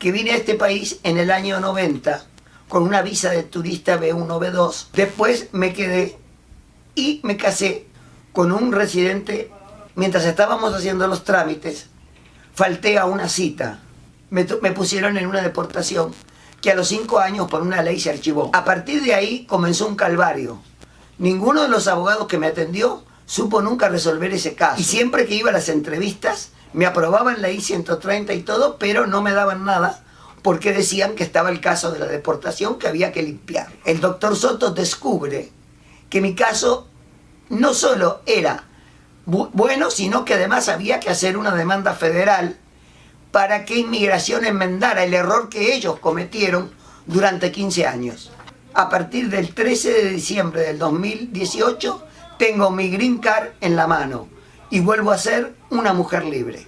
que vine a este país en el año 90 con una visa de turista B1, B2. Después me quedé y me casé con un residente. Mientras estábamos haciendo los trámites, falté a una cita. Me, me pusieron en una deportación que a los cinco años por una ley se archivó. A partir de ahí comenzó un calvario. Ninguno de los abogados que me atendió supo nunca resolver ese caso. Y siempre que iba a las entrevistas, me aprobaban la I-130 y todo, pero no me daban nada porque decían que estaba el caso de la deportación que había que limpiar. El doctor Soto descubre que mi caso no solo era bueno, sino que además había que hacer una demanda federal para que inmigración enmendara el error que ellos cometieron durante 15 años. A partir del 13 de diciembre del 2018 tengo mi green card en la mano y vuelvo a ser una mujer libre.